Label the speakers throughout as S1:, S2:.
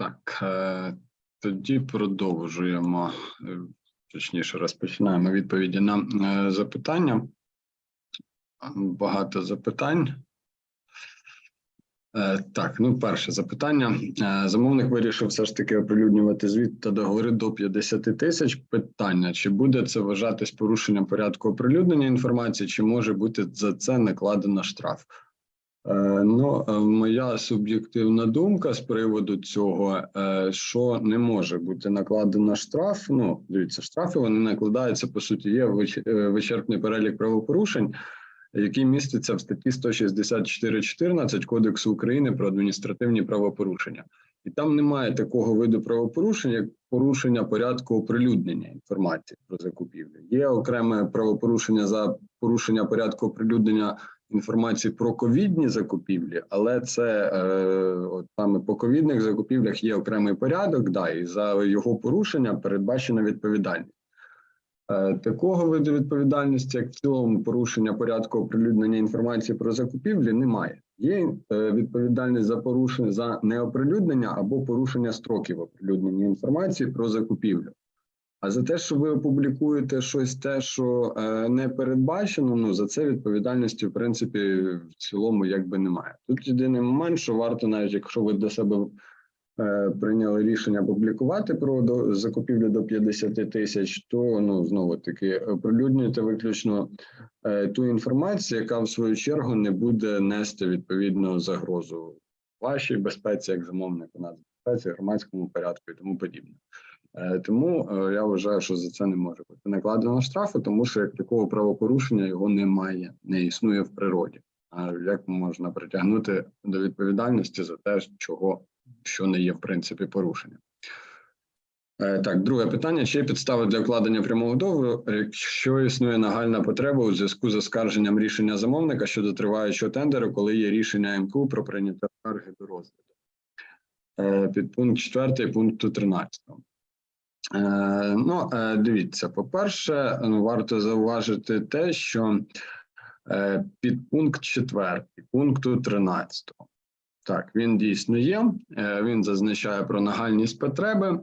S1: Так, е, тоді продовжуємо, е, точніше, розпочинаємо відповіді на е, запитання. Багато запитань. Так, ну перше запитання. Замовник вирішив все ж таки оприлюднювати звіт та договори до 50 тисяч. Питання: чи буде це вважатись порушенням порядку оприлюднення інформації, чи може бути за це накладено штраф? Е, Ну, е, моя суб'єктивна думка з приводу цього, е, що не може бути накладено штраф. Ну, дивіться, штрафи вони накладаються по суті. Є вичерпний перелік правопорушень, який міститься в статті 164.14 Кодексу України про адміністративні правопорушення. І там немає такого виду правопорушень, як порушення порядку оприлюднення інформації про закупівлю. Є окреме правопорушення за порушення порядку оприлюднення інформації про ковідні закупівлі, але це е, от саме по ковідних закупівлях є окремий порядок, да, і за його порушення передбачена відповідальність. Е, Такого виду відповідальності, як в цілому порушення порядку оприлюднення інформації про закупівлі, немає. Є е, відповідальність за порушення за неоприлюднення або порушення строків оприлюднення інформації про закупівлю. А за те, що ви опублікуєте щось те, що е, не передбачено, ну за це відповідальності, в принципі, в цілому якби немає. Тут єдиний момент, що варто, навіть якщо ви до себе е, прийняли рішення публікувати про до, закупівлю до 50 тисяч, то ну знову таки оприлюднюєте виключно е, ту інформацію, яка в свою чергу не буде нести відповідну загрозу вашій безпеці, як замовнику нацбезпеці, громадському порядку і тому подібне. Е, Тому е, я вважаю, що за це не може бути накладено штрафу, тому що як такого правопорушення його немає, не існує в природі. А як можна притягнути до відповідальності за те, чого що не є в принципі порушенням? Е, Так, друге питання: чи є підстави для укладення прямого договору, якщо існує нагальна потреба у зв'язку з оскарженням рішення замовника щодо триваючого тендеру, коли є рішення МКУ про прийняття скарги до розгляду? Е, Підпункт 4 пункту 13. Е, Ну, е, дивіться, по-перше, ну, варто зауважити те, що під пункт 4 пункту 13. Так, він дійсно є. е, Він зазначає про нагальність потреби,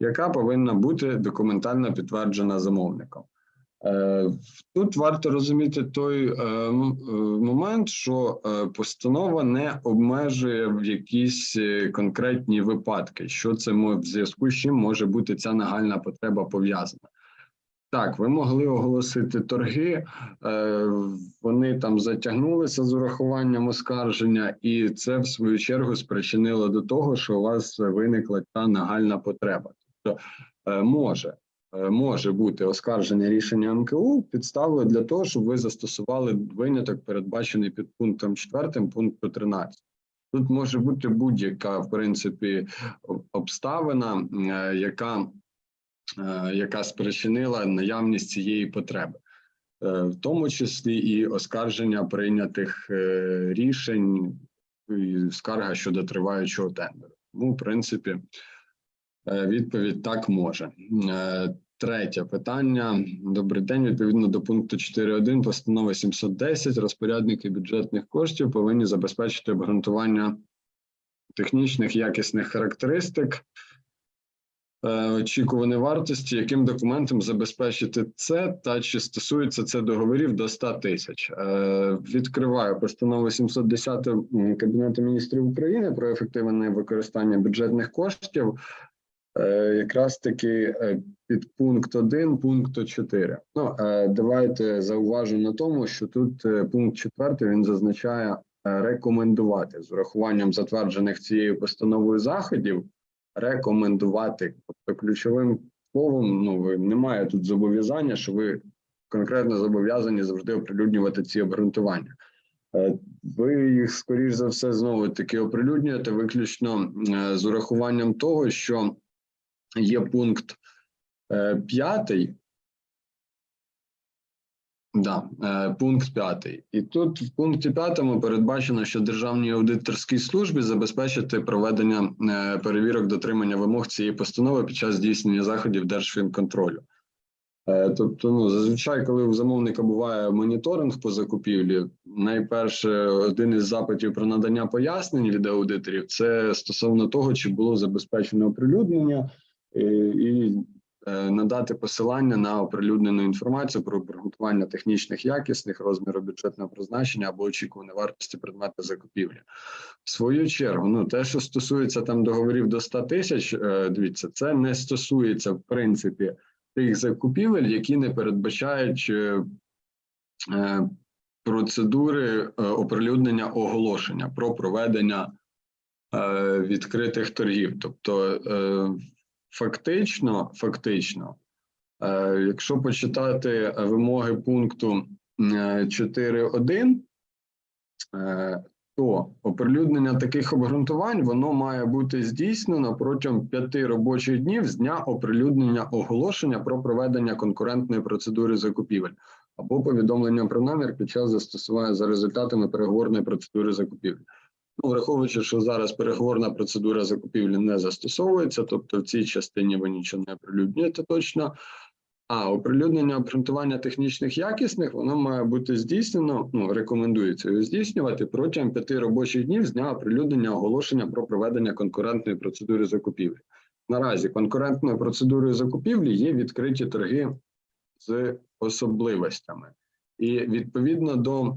S1: яка повинна бути документально підтверджена замовником. Е, Тут варто розуміти той е, е, момент, що постанова не обмежує в якісь конкретні випадки, що це в зв'язку з чим може бути ця нагальна потреба пов'язана. Так, ви могли оголосити торги, вони там затягнулися з урахуванням оскарження, і це в свою чергу спричинило до того, що у вас виникла та нагальна потреба. Тобто може може бути оскарження рішення МКУ підставою для того, щоб ви застосували виняток, передбачений під пунктом 4 пункту 13. Тут може бути будь-яка в принципі обставина, е, яка, е, яка спричинила наявність цієї потреби, Е, в тому числі і оскарження прийнятих е, рішень, і скарга щодо триваючого тендеру. Ну, в принципі, Е, Відповідь так може. Е, Третє питання. Добрий день. Відповідно до пункту 4.1 постанови 710 розпорядники бюджетних коштів повинні забезпечити обґрунтування технічних якісних характеристик. е, Очікуваної вартості, яким документом забезпечити це, та чи стосується це договорів до 100 тисяч. Е, Відкриваю постанову 710 м, Кабінету міністрів України про ефективне використання бюджетних коштів. Е, якраз таки е, під пункт 1 пункту 4. Ну, е, давайте зауважу на тому, що тут пункт 4 він зазначає рекомендувати з урахуванням затверджених цією постановою заходів, рекомендувати. Тобто ключовим словом, ну немає тут зобов'язання, що ви конкретно зобов'язані завжди оприлюднювати ці обґрунтування. Ви їх, скоріш за все, знову таки оприлюднюєте виключно з урахуванням того, що є пункт е, п'ятий. Да, е, пункт п'ятий. І тут в пункті п'ятому передбачено, що Державній аудиторській службі забезпечити проведення е, перевірок дотримання вимог цієї постанови під час здійснення заходів Держфінконтролю. Тобто, ну зазвичай, коли у замовника буває моніторинг по закупівлі, найперше один із запитів про надання пояснень від аудиторів це стосовно того, чи було забезпечено оприлюднення і е, надати посилання на оприлюднену інформацію про обґрунтування технічних якісних розміру бюджетного призначення або очікуваної вартості предмету закупівлі. В свою чергу, ну те, що стосується там договорів до 100 тисяч, е, дивіться, це не стосується в принципі тих закупівель, які не передбачають е, е, процедури е, оприлюднення оголошення про проведення е, відкритих торгів. Тобто, е, фактично, фактично, е, якщо почитати вимоги пункту е, 4.1, е, то оприлюднення таких обґрунтувань воно має бути здійснено протягом п'яти робочих днів з дня оприлюднення оголошення про проведення конкурентної процедури закупівель або повідомлення про намір під час застосування за результатами переговорної процедури закупівлі. Ну, враховуючи, що зараз переговорна процедура закупівлі не застосовується, тобто в цій частині ви нічого не оприлюднюєте точно. А оприлюднення обґрунтування технічних якісних воно має бути здійснено. Ну рекомендується його здійснювати протягом п'яти робочих днів з дня оприлюднення оголошення про проведення конкурентної процедури закупівлі. Наразі конкурентною процедурою закупівлі є відкриті торги з особливостями, і відповідно до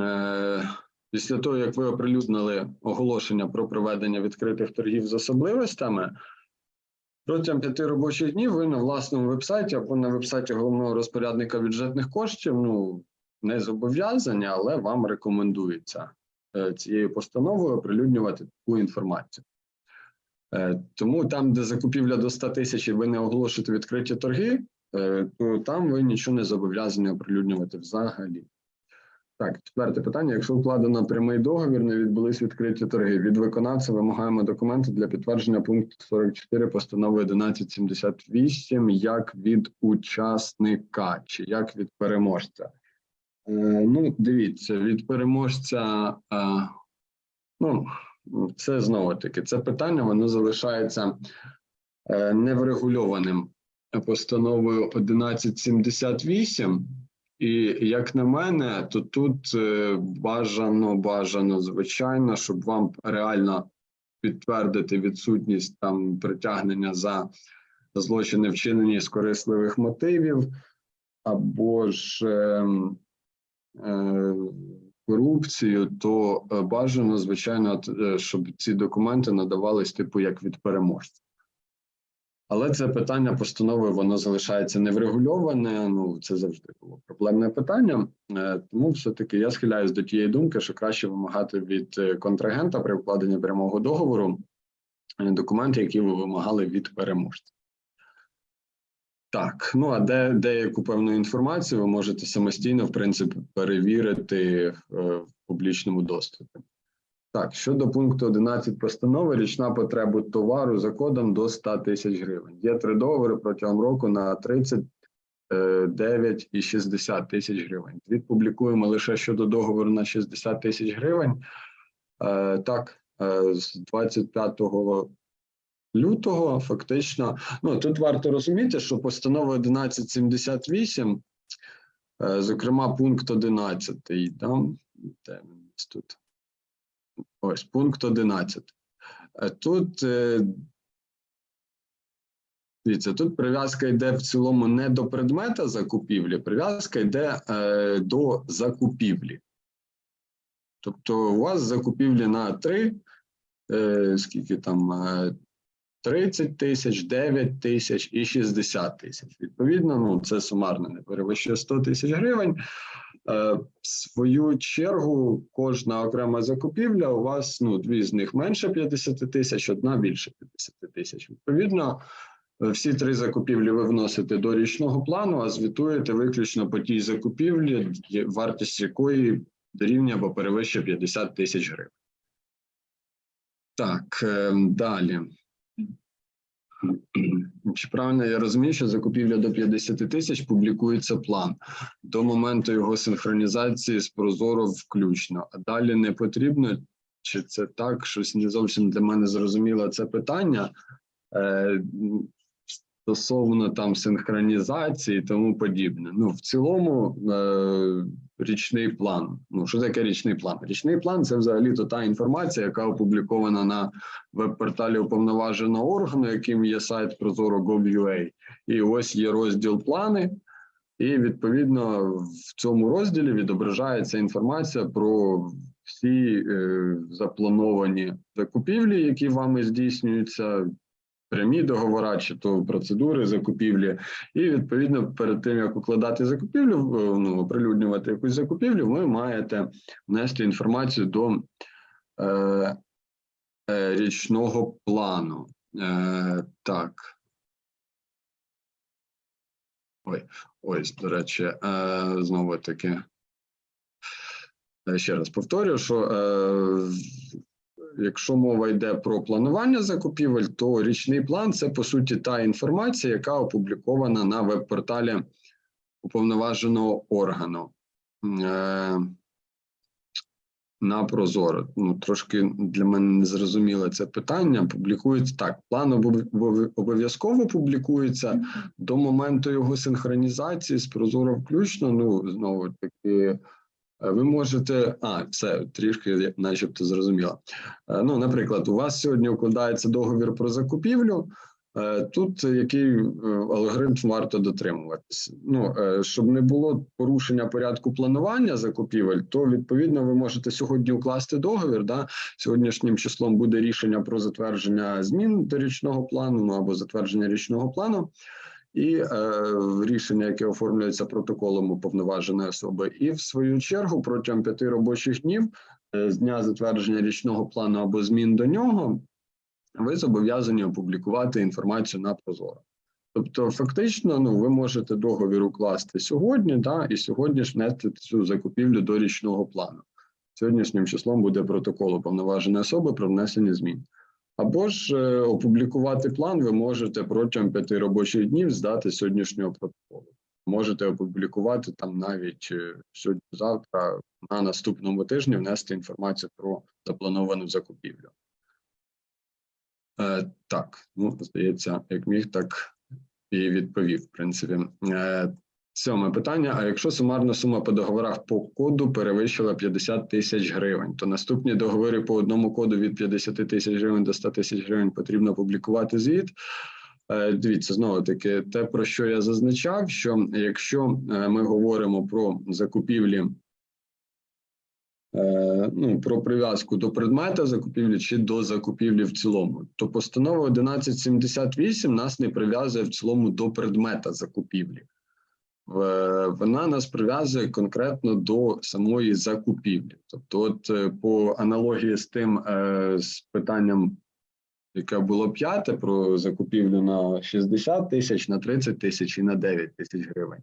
S1: е, після того, як ви оприлюднили оголошення про проведення відкритих торгів з особливостями. Протягом п'яти робочих днів ви на власному вебсайті або на вебсайті головного розпорядника бюджетних коштів ну не зобов'язані, але вам рекомендується е, цією постановою оприлюднювати таку інформацію. Е, Тому там, де закупівля до 100 тисяч, ви не оголошуєте відкриті торги, е, то там ви нічого не зобов'язані оприлюднювати взагалі. Так, четверте питання. Якщо укладено прямий договір, не відбулись відкриті торги. Від виконавця вимагаємо документи для підтвердження пункту 44 постанови 1178 як від учасника чи як від переможця. Е, ну, дивіться, від переможця, е, ну, це знову таки, це питання, воно залишається е, неврегульованим постановою 1178. І як на мене, то тут е, бажано, бажано, звичайно, щоб вам реально підтвердити відсутність там притягнення за злочини, вчинені з корисливих мотивів, або ж е, е, корупцію, то е, бажано, звичайно, е, щоб ці документи надавались типу як від переможця. Але це питання постанови воно залишається неврегульоване. Ну це завжди було проблемне питання. Е, Тому все-таки я схиляюсь до тієї думки, що краще вимагати від е, контрагента при укладенні прямого договору е, документи, які ви вимагали від переможця. Так, ну а де деяку певну інформацію ви можете самостійно, в принципі, перевірити в публічному доступі. Так, щодо пункту 11 постанови, річна потреба товару за кодом до 100 тисяч гривень. Є три договори протягом року на 39 і 60 тисяч гривень. Звіт публікуємо лише щодо договору на 60 тисяч гривень. Е, так, е, з 25 лютого фактично, ну тут варто розуміти, що постанова 1178, е, зокрема, пункт 11, там, де він тут? Ось пункт 11. Е, Тут е, дивіться, тут прив'язка йде в цілому не до предмета закупівлі, прив'язка йде е, до закупівлі. Тобто, у вас закупівлі на 3, е, скільки там е, 30 тисяч, 9 тисяч і 60 тисяч. Відповідно, ну це сумарно не перевищує 100 тисяч гривень. Е, В свою чергу, кожна окрема закупівля у вас ну дві з них менше 50 тисяч, одна більше 50 тисяч. Відповідно, е, всі три закупівлі ви вносите до річного плану, а звітуєте виключно по тій закупівлі, вартість якої дорівнює або перевищує 50 тисяч гривень. Так, е, далі. Чи правильно я розумію, що закупівля до 50 тисяч публікується план до моменту його синхронізації з Прозоро включно, а далі не потрібно? Чи це так? Щось не зовсім для мене зрозуміло це питання. Е, стосовно там синхронізації і тому подібне. Ну, в цілому, е, річний план. Ну, що таке річний план? Річний план це взагалі то та інформація, яка опублікована на веб-порталі уповноваженого органу, яким є сайт Prozoro.gov.ua. І ось є розділ плани. І відповідно в цьому розділі відображається інформація про всі е, заплановані закупівлі, які вами здійснюються, прямі договори чи то процедури закупівлі. І відповідно перед тим як укладати закупівлю, е, ну оприлюднювати якусь закупівлю, ви маєте внести інформацію до е, е, річного плану. Е, так. Ой, ось, до речі, е, знову таки. Е, Ще раз повторю, що е, якщо мова йде про планування закупівель, то річний план це по суті та інформація, яка опублікована на веб-порталі уповноваженого органу. Е, на Прозоро. Ну, трошки для мене не зрозуміле це питання. Публікується так. План обов- обов'язково публікується до моменту його синхронізації з Прозоро включно. Ну, знову таки, ви можете. А, це трішки, начебто, зрозуміло. Е, Ну, наприклад, у вас сьогодні укладається договір про закупівлю. Е, Тут який е, алгоритм варто дотримуватися? Ну е, щоб не було порушення порядку планування закупівель, то відповідно ви можете сьогодні укласти договір. Да? Сьогоднішнім числом буде рішення про затвердження змін до річного плану ну, або затвердження річного плану. І е, рішення, яке оформлюється протоколом уповноваженої особи, і в свою чергу протягом п'яти робочих днів е, з дня затвердження річного плану або змін до нього, ви зобов'язані опублікувати інформацію на Прозоро. Тобто, фактично, ну ви можете договір укласти сьогодні, да, і сьогодні ж внести цю закупівлю до річного плану. Сьогоднішнім числом буде протокол уповноваженої особи про внесення змін. Або ж е, опублікувати план ви можете протягом п'яти робочих днів здати сьогоднішнього протоколу. Можете опублікувати там навіть е, сьогодні-завтра на наступному тижні внести інформацію про заплановану закупівлю. Е, так, ну здається, як міг, так і відповів. В принципі, Е, сьоме питання. А якщо сумарна сума по договорах по коду перевищила 50 тисяч гривень, то наступні договори по одному коду від 50 тисяч гривень до 100 тисяч гривень потрібно публікувати звіт. Е, Дивіться, знову таки, те, про що я зазначав, що якщо е, ми говоримо про закупівлі е, ну, про прив'язку до предмета закупівлі чи до закупівлі в цілому, то постанова 1178 нас не прив'язує в цілому до предмета закупівлі. В- Вона нас прив'язує конкретно до самої закупівлі. Тобто, от е, по аналогії з тим е, з питанням, яке було п'яте, про закупівлю на 60 тисяч, на 30 тисяч і на 9 тисяч гривень.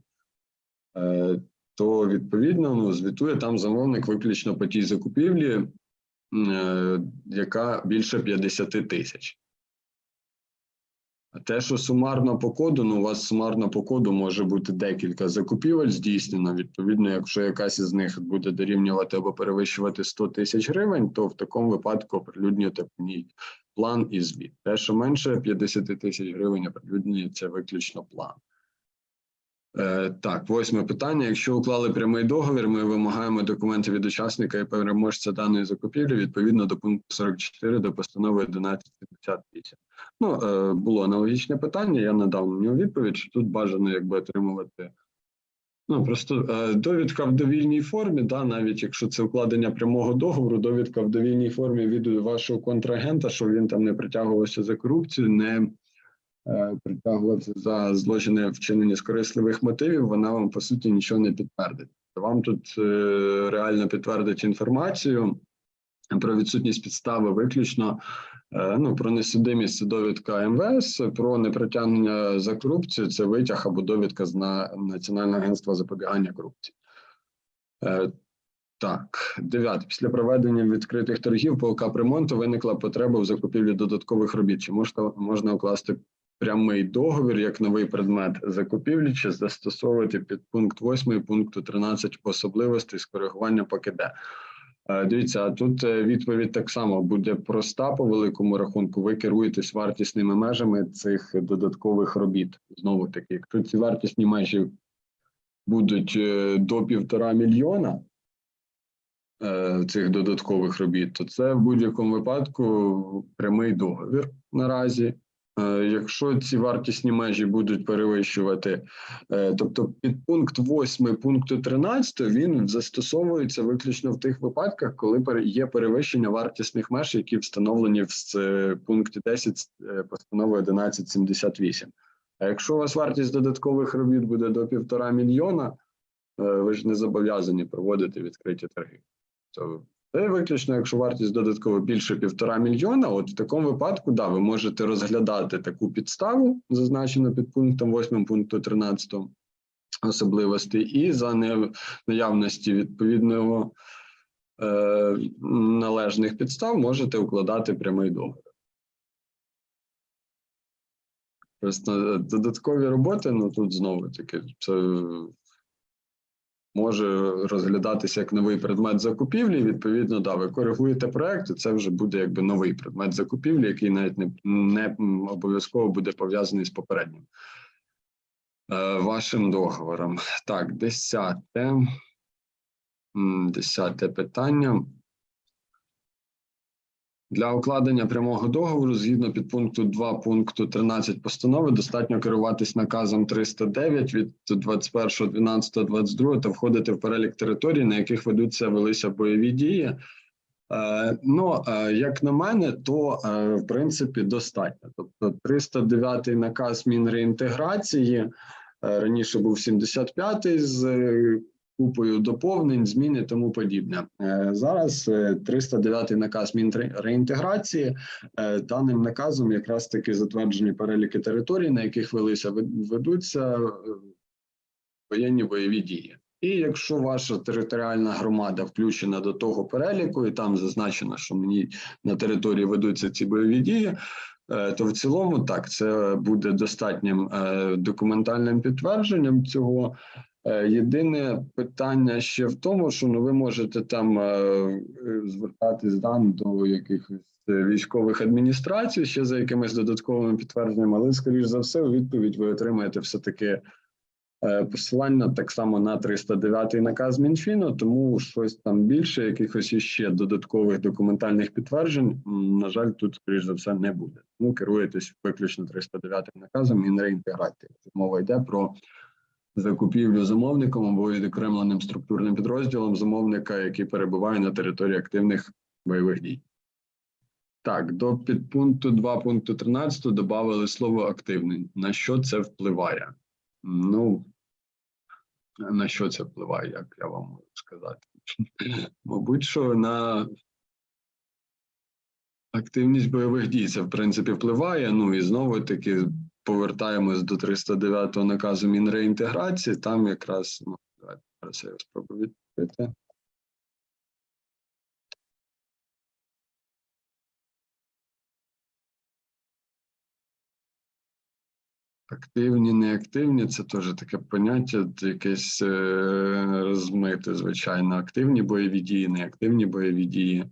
S1: Е, то відповідно ну, звітує там замовник виключно по тій закупівлі, е, яка більше 50 тисяч. Те, що сумарно по коду, ну у вас сумарно по коду може бути декілька закупівель здійснено. Відповідно, якщо якась із них буде дорівнювати або перевищувати 100 тисяч гривень, то в такому випадку оприлюднюєте ній план і звіт. Те, що менше 50 тисяч гривень, оприлюднюється виключно план. Е, так, восьме питання. Якщо уклали прямий договір, ми вимагаємо документи від учасника і переможця даної закупівлі відповідно до пункту 44 до постанови 1158. Ну, е, було аналогічне питання, я надав на нього відповідь, що тут бажано якби отримувати. Ну, просто е, довідка в довільній формі, да, навіть якщо це укладення прямого договору, довідка в довільній формі від вашого контрагента, що він там не притягувався за корупцію, не е, притягувався за злочини вчинені з корисливих мотивів, вона вам по суті нічого не підтвердить. Вам тут е, реально підтвердить інформацію про відсутність підстави виключно е, ну, про несудимість довідка МВС, про непритягнення за корупцію це витяг або довідка з на Національного агентства запобігання корупції. Так, дев'яте. Після проведення відкритих торгів по капремонту виникла потреба в закупівлі додаткових робіт. Чи можна, можна укласти прямий договір як новий предмет закупівлі, чи застосовувати під пункт 8 пункту 13 особливостей з коригування ПКД? Е, Дивіться, а тут е, відповідь так само буде проста по великому рахунку. Ви керуєтесь вартісними межами цих додаткових робіт. Знову таки, якщо ці вартісні межі будуть е, до півтора мільйона цих додаткових робіт, то це в будь-якому випадку прямий договір наразі. Е, Якщо ці вартісні межі будуть перевищувати, е, тобто підпункт 8 пункту 13, він застосовується виключно в тих випадках, коли є перевищення вартісних меж, які встановлені в пункті 10 е, постанови 1178. А якщо у вас вартість додаткових робіт буде до півтора мільйона, ви ж не зобов'язані проводити відкриті торги. Це виключно, якщо вартість додатково більше півтора мільйона, от в такому випадку, да, ви можете розглядати таку підставу, зазначену під пунктом 8 пункту 13 особливостей, і за наявності відповідного е, належних підстав можете укладати прямий договір. Просто додаткові роботи, ну тут знову таки, це може розглядатися як новий предмет закупівлі. Відповідно, да, ви коригуєте проект, і це вже буде якби новий предмет закупівлі, який навіть не, не обов'язково буде пов'язаний з попереднім е, вашим договором. Так, десяте. Десяте питання. Для укладення прямого договору згідно підпункту 2 пункту 13 постанови достатньо керуватись наказом 309 від 21.12.22 та входити в перелік територій, на яких ведуться велися бойові дії. Е, ну, е, як на мене, то е, в принципі достатньо. Тобто 309 наказ Мінреінтеграції, раніше був 75-й з купою доповнень, змін і тому подібне. Е, Зараз е, 309 наказ Мінреінтеграції. Е, Даним наказом якраз таки затверджені переліки територій, на яких велися ведуться е, воєнні бойові дії. І якщо ваша територіальна громада включена до того переліку, і там зазначено, що мені на території ведуться ці бойові дії, е, то в цілому так це буде достатнім е, документальним підтвердженням цього. Е, Єдине питання ще в тому, що ну ви можете там е, е, звертатись дан до якихось військових адміністрацій ще за якимись додатковими підтвердженнями, але скоріш за все, у відповідь ви отримаєте все таки посилання так само на 309 наказ Мінфіну, тому щось там більше, якихось іще додаткових документальних підтверджень, на жаль, тут скоріш за все не буде. Тому керуєтесь виключно 309 наказом Мінреінтеграції. Мова йде про закупівлю замовником або відокремленим структурним підрозділом замовника, який перебуває на території активних бойових дій. Так, до підпункту 2 пункту 13 додали слово активний. На що це впливає? Ну, на що це впливає, як я вам можу сказати? Мабуть, що на активність бойових дій це в принципі впливає. Ну і знову таки повертаємось до 309 наказу Мінреінтеграції. Там якраз ну, давайте зараз я спробую відповісти. Активні, неактивні це теж таке поняття, якесь е, розмите, звичайно. Активні бойові дії, неактивні бойові дії.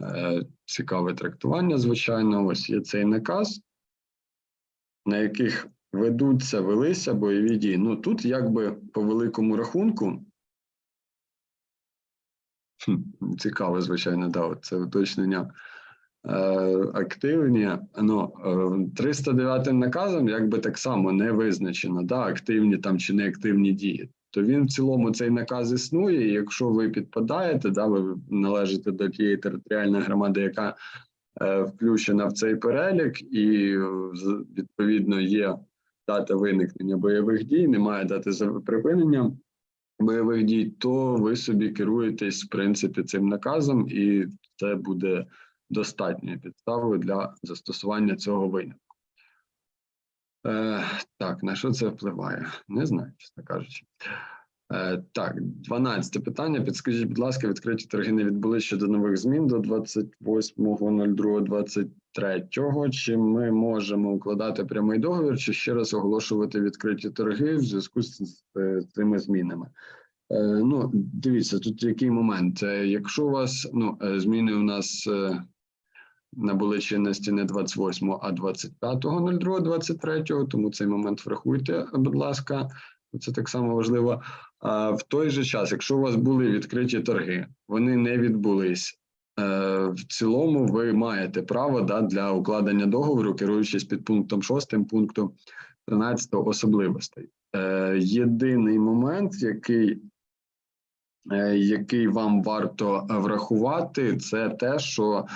S1: Е, цікаве трактування, звичайно. Ось є цей наказ, на яких ведуться, велися бойові дії. Ну тут, якби по великому рахунку, хм, цікаве, звичайно, да, це уточнення. Е, активні, ну, е, 309 наказом якби так само не визначено, да, активні там чи неактивні дії. То він в цілому цей наказ існує. І якщо ви підпадаєте, да, ви належите до тієї територіальної громади, яка е, включена в цей перелік, і е, відповідно є дата виникнення бойових дій, немає дати за- припинення бойових дій, то ви собі керуєтесь в принципі цим наказом, і це буде достатньою підставою для застосування цього винятку. Е, так, на що це впливає? Не знаю, чесно кажучи. Е, так, 12 питання. Підскажіть, будь ласка, відкриті торги не відбули щодо нових змін до 28.02.23. Чи ми можемо укладати прямий договір, чи ще раз оголошувати відкриті торги в зв'язку з, з цими змінами? Е, Ну, дивіться, тут який момент. Е, Якщо у вас ну, е, зміни у нас е, набули чинності не 28, а 25.02.23, тому цей момент врахуйте, будь ласка, це так само важливо. В той же час, якщо у вас були відкриті торги, вони не відбулись. е, В цілому ви маєте право да, для укладення договору, керуючись під пунктом 6 пункту 13 особливостей. Е, Єдиний момент, який е, який вам варто врахувати, це те, що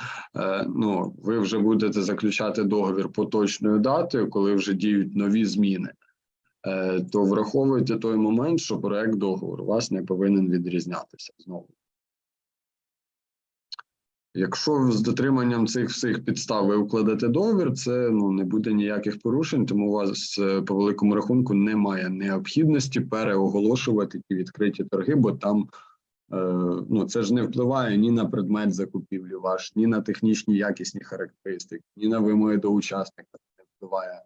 S1: ну, ви вже будете заключати договір поточною датою, коли вже діють нові зміни. Е, То враховуйте той момент, що проект договору вас не повинен відрізнятися знову. Якщо з дотриманням цих всіх підстав ви укладете договір, це ну не буде ніяких порушень, тому у вас е, по великому рахунку немає необхідності переоголошувати ті відкриті торги, бо там е, ну це ж не впливає ні на предмет закупівлі ваш, ні на технічні якісні характеристики, ні на вимоги до учасника. Не впливає.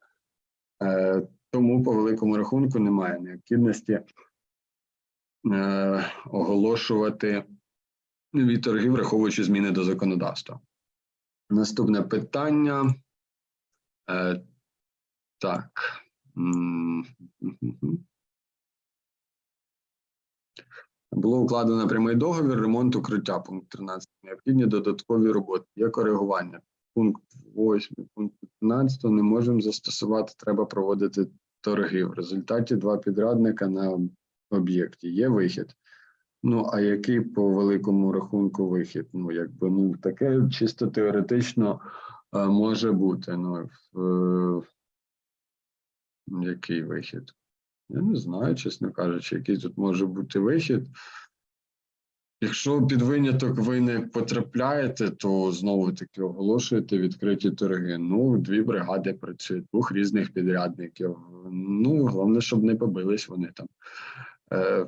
S1: Е, тому по великому рахунку немає необхідності е, оголошувати нові торги, враховуючи зміни до законодавства. Наступне питання. Е, так. Було укладено прямий договір, ремонт укриття, пункт 13. Необхідні додаткові роботи. Є коригування. Пункт 8, пункт 15 не можемо застосувати, треба проводити торги. В результаті два підрадника на об'єкті. Є вихід. Ну, а який по великому рахунку вихід? Ну, якби ну таке чисто теоретично а, може бути. Ну, в, е, який вихід? Я не знаю, чесно кажучи, який тут може бути вихід. Якщо під виняток ви не потрапляєте, то знову таки оголошуєте відкриті торги. Ну, дві бригади працюють, двох різних підрядників. Ну, головне, щоб не побились вони там. Е,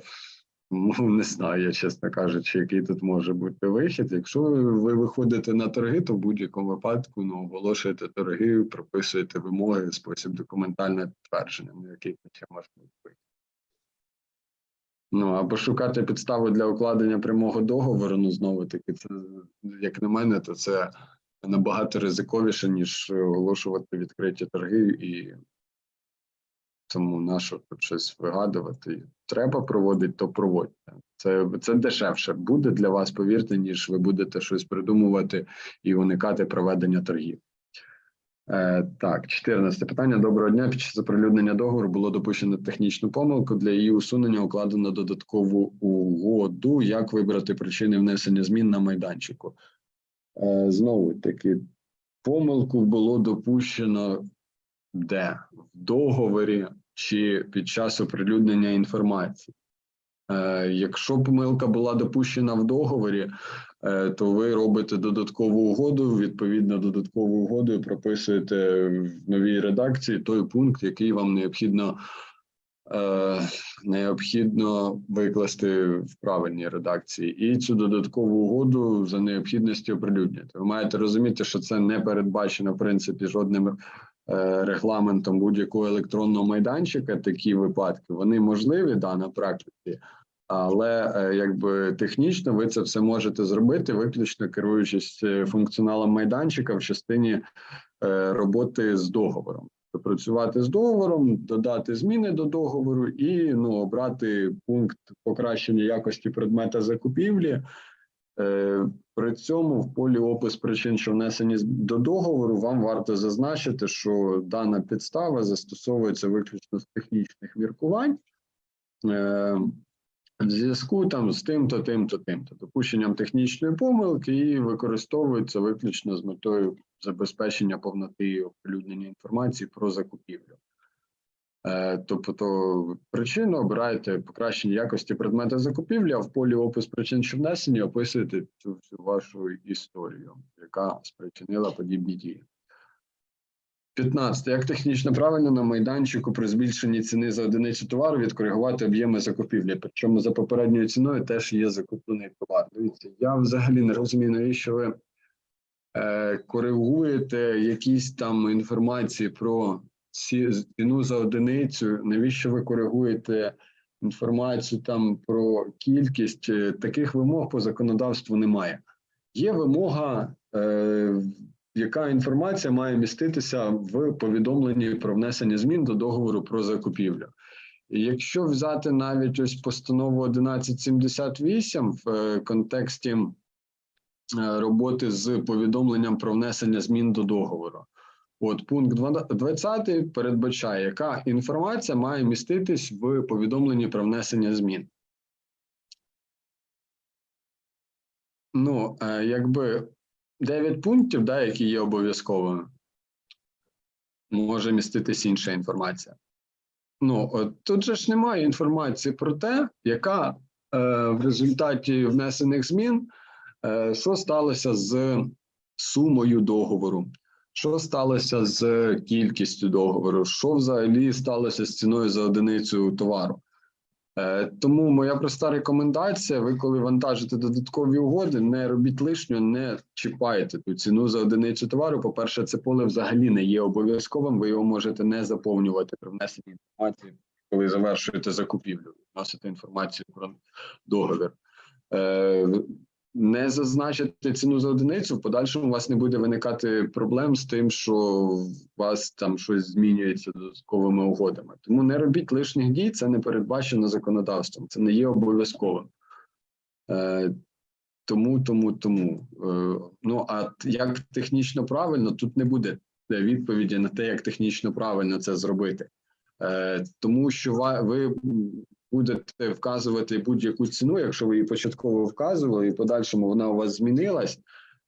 S1: Ну, не знаю, я чесно кажучи, який тут може бути вихід. Якщо ви виходите на торги, то в будь-якому випадку ну, оголошуєте торги, прописуєте вимоги, спосіб документальне підтвердження, ну який ще може бути. Ну або шукати підставу для укладення прямого договору. Ну знову таки, це як на мене, то це набагато ризиковіше, ніж оголошувати відкриті торги і тому нащо тут щось вигадувати? Треба проводити, то проводьте. Це це дешевше буде для вас, повірте, ніж ви будете щось придумувати і уникати проведення торгів. Е, Так, 14 питання. Доброго дня. Під час оприлюднення договору було допущено технічну помилку. Для її усунення укладено додаткову угоду. Як вибрати причини внесення змін на майданчику? Е, Знову таки, помилку було допущено де? В договорі чи під час оприлюднення інформації. Е, Якщо помилка була допущена в договорі, то ви робите додаткову угоду. Відповідно, додаткову угоду прописуєте в новій редакції той пункт, який вам необхідно е, необхідно викласти в правильній редакції, і цю додаткову угоду за необхідності оприлюднити. Ви маєте розуміти, що це не передбачено в принципі жодним е, регламентом будь-якого електронного майданчика. Такі випадки вони можливі да на практиці. Але е, якби технічно ви це все можете зробити, виключно керуючись е, функціоналом майданчика в частині е, роботи з договором. Тобто Працювати з договором, додати зміни до договору і ну обрати пункт покращення якості предмета закупівлі. При цьому в полі опис причин, що внесені до договору, вам варто зазначити, що дана підстава застосовується виключно з технічних міркувань. В зв'язку там з тим-то, тим-то, тим-то, допущенням технічної помилки і використовується виключно з метою забезпечення повноти і оприлюднення інформації про закупівлю. Е, Тобто причину обираєте покращення якості предмета закупівлі, а в полі опис причин, що внесені, описуєте цю всю вашу історію, яка спричинила подібні дії. 15. Як технічно правильно на майданчику при збільшенні ціни за одиницю товару відкоригувати об'єми закупівлі? Причому за попередньою ціною теж є закуплений товар. Дивіться, я взагалі не розумію, навіщо ви е, коригуєте якісь там інформації про ціну за одиницю, навіщо ви коригуєте інформацію там про кількість. е, Таких вимог по законодавству немає. Є вимога, е, яка інформація має міститися в повідомленні про внесення змін до договору про закупівлю. Якщо взяти навіть ось постанову 1178 в е, контексті е, роботи з повідомленням про внесення змін до договору, от пункт 20 передбачає, яка інформація має міститись в повідомленні про внесення змін. Ну, е, якби 9 пунктів, да, які є обов'язковими, може міститись інша інформація. Ну, от тут же ж немає інформації про те, яка е, в результаті внесених змін, е, що сталося з сумою договору, що сталося з кількістю договору, що взагалі сталося з ціною за одиницю товару. Е, тому моя проста рекомендація: ви, коли вантажите додаткові угоди, не робіть лишнього, не чіпайте ту ціну за одиницю товару. По-перше, це поле взагалі не є обов'язковим. Ви його можете не заповнювати при внесенні інформації, коли завершуєте закупівлю, вносите інформацію про договір. Е, не зазначити ціну за одиницю, в подальшому у вас не буде виникати проблем з тим, що у вас там щось змінюється додатковими угодами. Тому не робіть лишніх дій, це не передбачено законодавством, це не є обов'язковим. Е, тому, тому, тому. Е, ну а як технічно правильно, тут не буде відповіді на те, як технічно правильно це зробити. Е, тому що ви будете вказувати будь-яку ціну, якщо ви її початково вказували, і в подальшому вона у вас змінилась,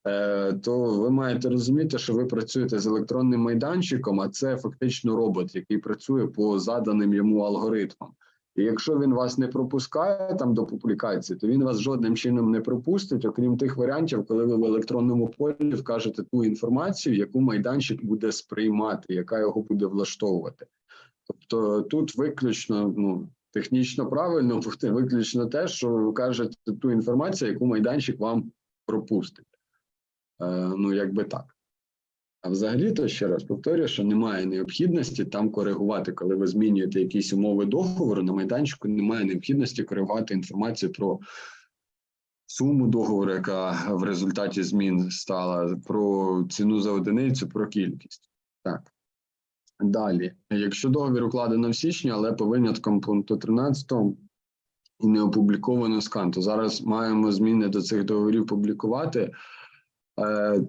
S1: е, то ви маєте розуміти, що ви працюєте з електронним майданчиком, а це фактично робот, який працює по заданим йому алгоритмам. І якщо він вас не пропускає там до публікації, то він вас жодним чином не пропустить, окрім тих варіантів, коли ви в електронному полі вкажете ту інформацію, яку майданчик буде сприймати, яка його буде влаштовувати. Тобто тут виключно ну, технічно правильно буде виключно те, що ви кажете ту інформацію, яку майданчик вам пропустить. Е, ну, якби так. А взагалі-то ще раз повторюю, що немає необхідності там коригувати, коли ви змінюєте якісь умови договору, на майданчику немає необхідності коригувати інформацію про суму договору, яка в результаті змін стала, про ціну за одиницю, про кількість. Так. Далі, якщо договір укладено в січні, але по виняткам пункту 13 і не опубліковано скан, то зараз маємо зміни до цих договорів публікувати. Е,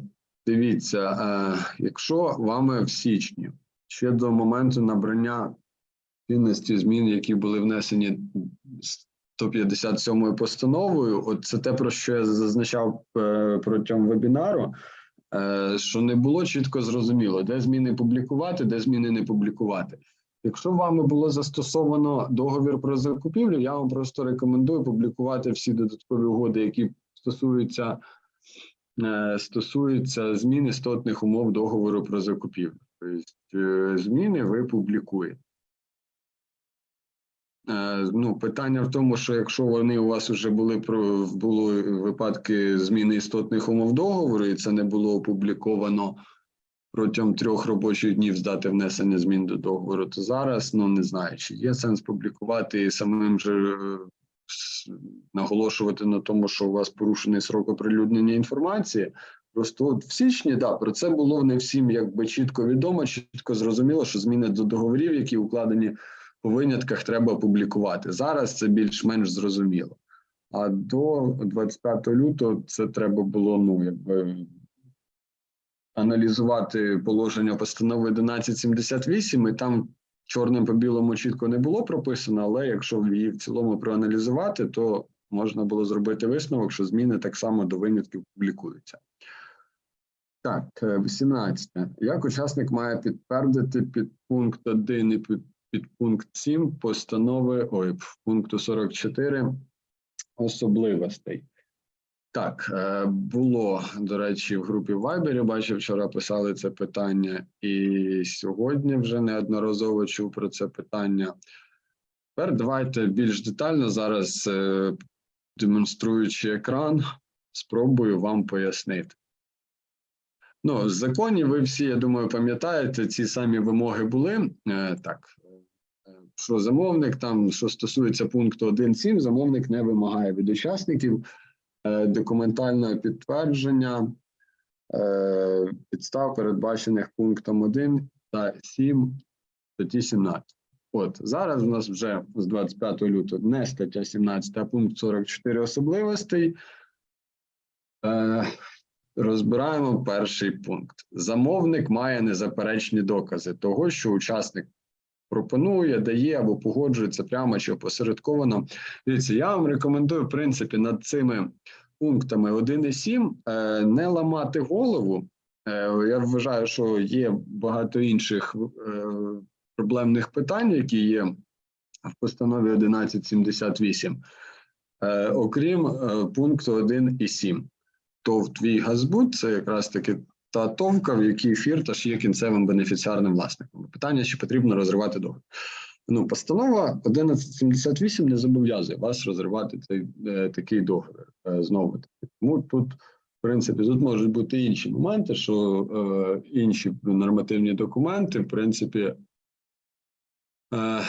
S1: дивіться, е, якщо вами в січні ще до моменту набрання чинності змін, які були внесені 157 постановою, от це те, про що я зазначав е, протягом вебінару. Е, що не було чітко зрозуміло, де зміни публікувати, де зміни не публікувати. Якщо вами було застосовано договір про закупівлю, я вам просто рекомендую публікувати всі додаткові угоди, які стосуються е, стосуються змін істотних умов договору про закупівлю. Тобто е, зміни ви публікуєте. Е, Ну, питання в тому, що якщо вони у вас вже були про були випадки зміни істотних умов договору, і це не було опубліковано протягом трьох робочих днів з дати внесення змін до договору, то зараз ну не знаю, чи є сенс публікувати і самим же е, наголошувати на тому, що у вас порушений срок оприлюднення інформації. Просто от в січні да про це було не всім якби чітко відомо, чітко зрозуміло, що зміни до договорів, які укладені винятках треба публікувати. Зараз це більш-менш зрозуміло. А до 25 лютого це треба було ну якби аналізувати положення постанови 1178, і там чорним по білому чітко не було прописано, але якщо її в цілому проаналізувати, то можна було зробити висновок, що зміни так само до винятків публікуються. Так, е, 18. Як учасник має підтвердити під пункт 1 і під під пункт 7 постанови, ой, в пункту 44 особливостей. Так, е, було, до речі, в групі Viber, бачив, вчора писали це питання, і сьогодні вже неодноразово чув про це питання. Тепер давайте більш детально зараз, е, демонструючи екран, спробую вам пояснити. Ну, в законі ви всі, я думаю, пам'ятаєте, ці самі вимоги були. Е, Так, що замовник там, що стосується пункту 1.7, замовник не вимагає від учасників е, документального підтвердження е, підстав, передбачених пунктом 1 та 7 статті 17. От зараз у нас вже з 25 лютого не стаття 17, а пункт 44 особливостей. Е, розбираємо перший пункт. Замовник має незаперечні докази того, що учасник пропонує, дає або погоджується прямо чи опосередковано. Дивіться, я вам рекомендую, в принципі, над цими пунктами 1 і 7 е, не ламати голову. Е, я вважаю, що є багато інших е, проблемних питань, які є в постанові 1178, е, окрім пункту 1 і 7. ТОВ твій газбут це якраз таки та товка, в якій фірташ є кінцевим бенефіціарним власником. Питання, чи потрібно розривати договір. Ну, постанова 1178 не зобов'язує вас розривати цей е, такий договір е, знову таки. Тому тут, в принципі, тут можуть бути інші моменти, що е, інші нормативні документи, в принципі, е,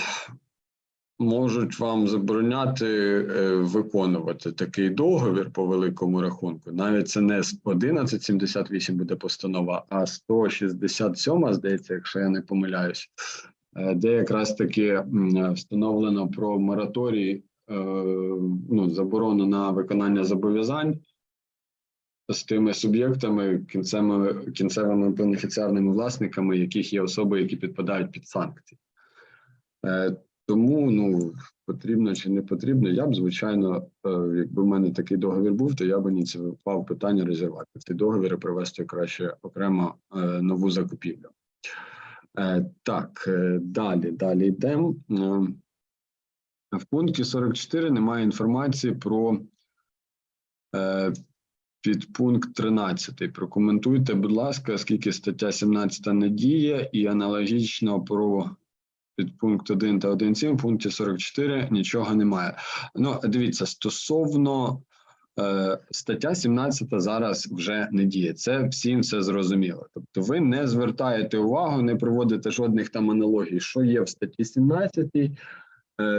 S1: можуть вам забороняти е, виконувати такий договір по великому рахунку. Навіть це не з 1178 буде постанова, а 167, здається, якщо я не помиляюсь, е, де якраз таки встановлено про мораторій, е, ну, заборону на виконання зобов'язань. З тими суб'єктами, кінцевими, кінцевими бенефіціарними власниками, яких є особи, які підпадають під санкції. Тому ну потрібно чи не потрібно, я б звичайно, е, якби в мене такий договір був, то я б ініціював питання розірвати ці договір і провести краще окремо е, нову закупівлю. Е, Так, далі, далі йдемо. В пункті 44 немає інформації про підпункт 13. Прокоментуйте, будь ласка, оскільки стаття 17 не діє, і аналогічно про підпункт 1 та 1.7 в пункті 44 нічого немає. Ну, дивіться, стосовно е, стаття 17 зараз вже не діє. Це всім все зрозуміло. Тобто, ви не звертаєте увагу, не проводите жодних там аналогій, що є в статті 17, е,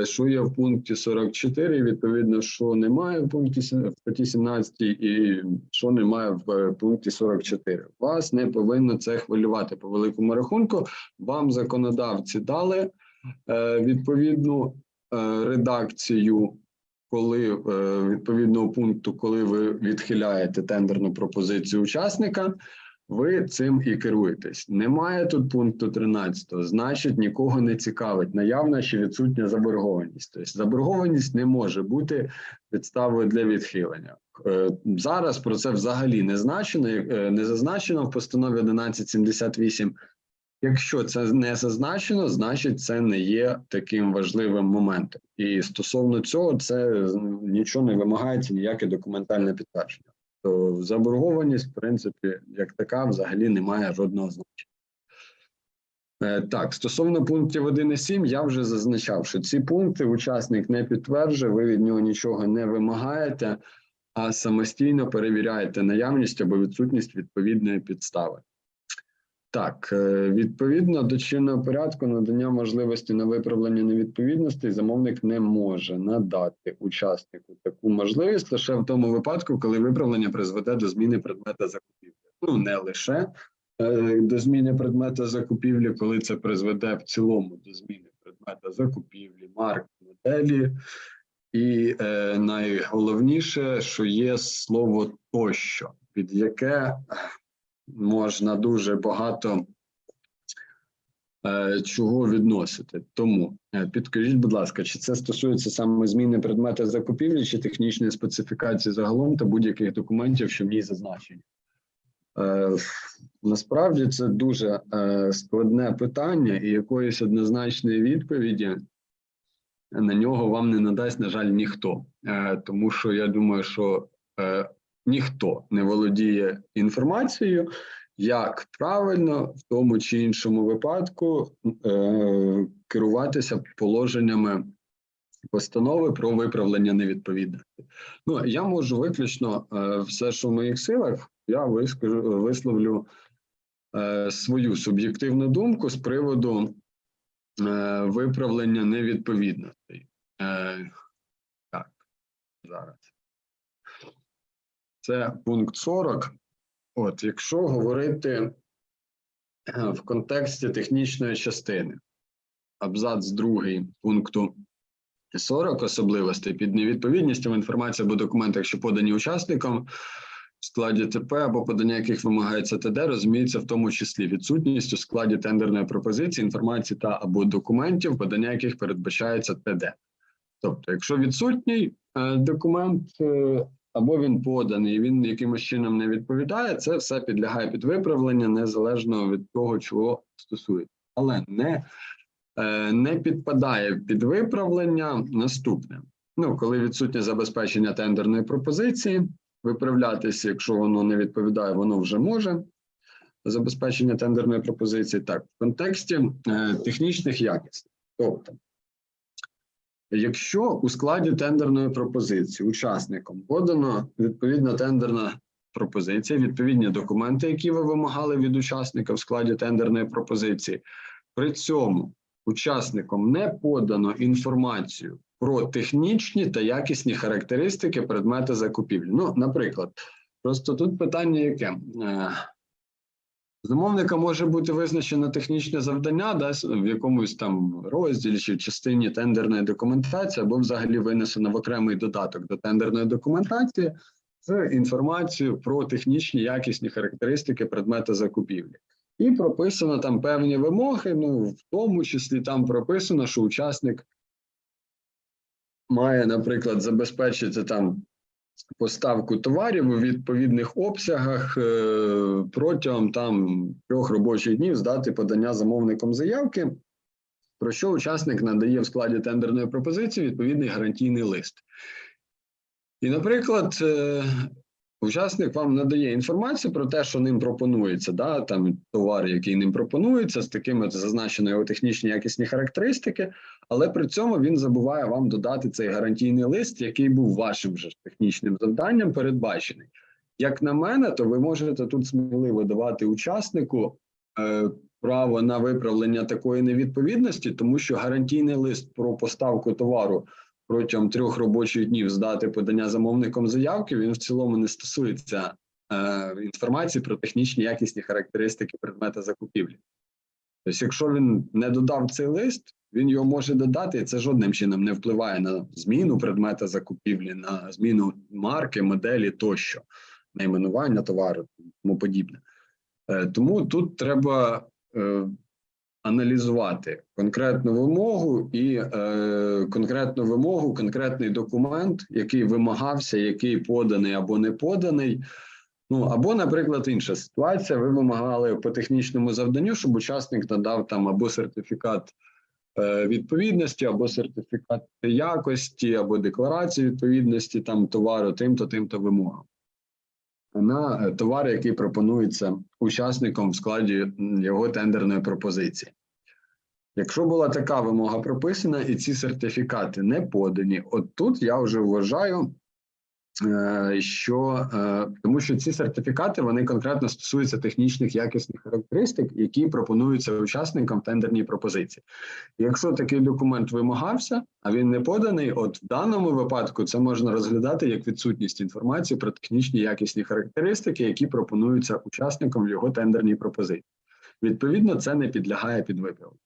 S1: що є в пункті 44, і, відповідно, що немає в пункті в статті 17 і що немає в е, пункті 44. Вас не повинно це хвилювати по великому рахунку. Вам законодавці дали е, відповідну е, редакцію, коли е, відповідного пункту, коли ви відхиляєте тендерну пропозицію учасника, ви цим і керуєтесь. Немає тут пункту 13, значить нікого не цікавить наявна чи відсутня заборгованість. Тобто заборгованість не може бути підставою для відхилення. Е, Зараз про це взагалі не значено, е, не зазначено в постанові 1178. Якщо це не зазначено, значить це не є таким важливим моментом. І стосовно цього, це м, нічого не вимагається, ніяке документальне підтвердження. То заборгованість, в принципі, як така, взагалі не має жодного значення. Е, Так, стосовно пунктів 1 і 7, я вже зазначав, що ці пункти учасник не підтверджує, ви від нього нічого не вимагаєте, а самостійно перевіряєте наявність або відсутність відповідної підстави. Так, е, відповідно до чинного порядку надання можливості на виправлення невідповідностей замовник не може надати учаснику таку можливість лише в тому випадку, коли виправлення призведе до зміни предмета закупівлі. Ну не лише е, до зміни предмета закупівлі, коли це призведе в цілому до зміни предмета закупівлі, марки, моделі. І е, найголовніше, що є слово тощо, під яке можна дуже багато е, чого відносити. Тому е, підкажіть, будь ласка, чи це стосується саме зміни предмета закупівлі, чи технічної специфікації загалом та будь-яких документів, що в ній зазначені? Е, насправді це дуже складне питання, і якоїсь однозначної відповіді на нього вам не надасть, на жаль, ніхто. Тому що я думаю, що ніхто не володіє інформацією, як правильно в тому чи іншому випадку е, керуватися положеннями постанови про виправлення невідповідності. Ну я можу виключно е, все, що в моїх силах, я вискажу, висловлю е, свою суб'єктивну думку з приводу е, виправлення невідповідностей. Так, зараз. Це пункт 40. От, якщо говорити е, в контексті технічної частини, абзац другий пункту 40 особливостей під невідповідністю інформація або документах, що подані учасникам в складі ТП або подання яких вимагається ТД, розуміється в тому числі відсутність у складі тендерної пропозиції інформації та або документів, подання яких передбачається ТД. Тобто, якщо відсутній е, документ е, або він поданий, і він якимось чином не відповідає, це все підлягає під виправлення незалежно від того, чого стосується, але не е, не підпадає під виправлення наступне. Ну, коли відсутнє забезпечення тендерної пропозиції, виправлятися, якщо воно не відповідає, воно вже може. Забезпечення тендерної пропозиції так, в контексті е, технічних якостей. Тобто, якщо у складі тендерної пропозиції учасникам подано відповідна тендерна пропозиція, відповідні документи, які ви вимагали від учасника в складі тендерної пропозиції, при цьому учасникам не подано інформацію про технічні та якісні характеристики предмети закупівлі. Ну, наприклад, просто тут питання яке? Замовника може бути визначено технічне завдання, да, в якомусь там розділі чи частині тендерної документації, або взагалі винесено в окремий додаток до тендерної документації з інформацією про технічні якісні характеристики предмета закупівлі. І прописано там певні вимоги. Ну, в тому числі там прописано, що учасник має, наприклад, забезпечити там поставку товарів у відповідних обсягах е, протягом там трьох робочих днів здати подання замовником заявки, про що учасник надає в складі тендерної пропозиції відповідний гарантійний лист. І, наприклад, е, учасник вам надає інформацію про те, що ним пропонується, да, там товар, який ним пропонується, з такими зазначені технічні якісні характеристики, але при цьому він забуває вам додати цей гарантійний лист, який був вашим же технічним завданням передбачений. Як на мене, то ви можете тут сміливо давати учаснику е, право на виправлення такої невідповідності, тому що гарантійний лист про поставку товару протягом трьох робочих днів здати подання замовником заявки, він в цілому не стосується е, інформації про технічні якісні характеристики предмета закупівлі. Тобто, якщо він не додав цей лист, він його може додати, і це жодним чином не впливає на зміну предмета закупівлі, на зміну марки, моделі тощо, найменування товару тому подібне. Е, Тому тут треба е, аналізувати конкретну вимогу і е, конкретну вимогу, конкретний документ, який вимагався, який поданий або не поданий. Ну або, наприклад, інша ситуація. Ви вимагали по технічному завданню, щоб учасник надав там або сертифікат е, відповідності, або сертифікат якості, або декларацію відповідності там товару, тим-то, тим-то вимогам. На е, товар, який пропонується учасником в складі його тендерної пропозиції. Якщо була така вимога прописана, і ці сертифікати не подані, от тут я вже вважаю, що е, тому що ці сертифікати вони конкретно стосуються технічних якісних характеристик, які пропонуються учасникам тендерній пропозиції. Якщо такий документ вимагався, а він не поданий, от в даному випадку це можна розглядати як відсутність інформації про технічні якісні характеристики, які пропонуються учасникам в його тендерній пропозиції. Відповідно, це не підлягає під виправленню.